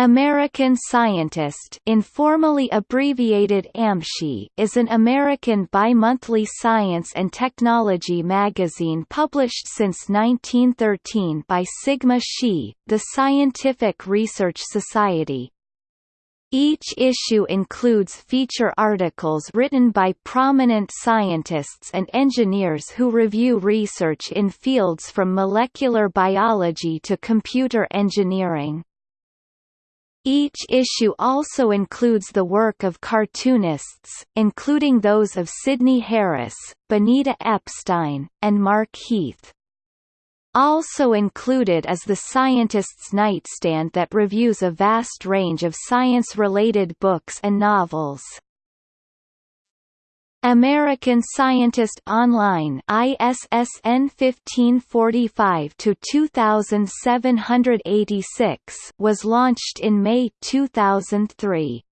American Scientist informally abbreviated AMSCI is an American bimonthly science and technology magazine published since 1913 by Sigma Xi, the Scientific Research Society. Each issue includes feature articles written by prominent scientists and engineers who review research in fields from molecular biology to computer engineering. Each issue also includes the work of cartoonists, including those of Sidney Harris, Benita Epstein, and Mark Heath. Also included is the Scientist's Nightstand that reviews a vast range of science-related books and novels. American Scientist Online ISSN 1545-2786 was launched in May 2003.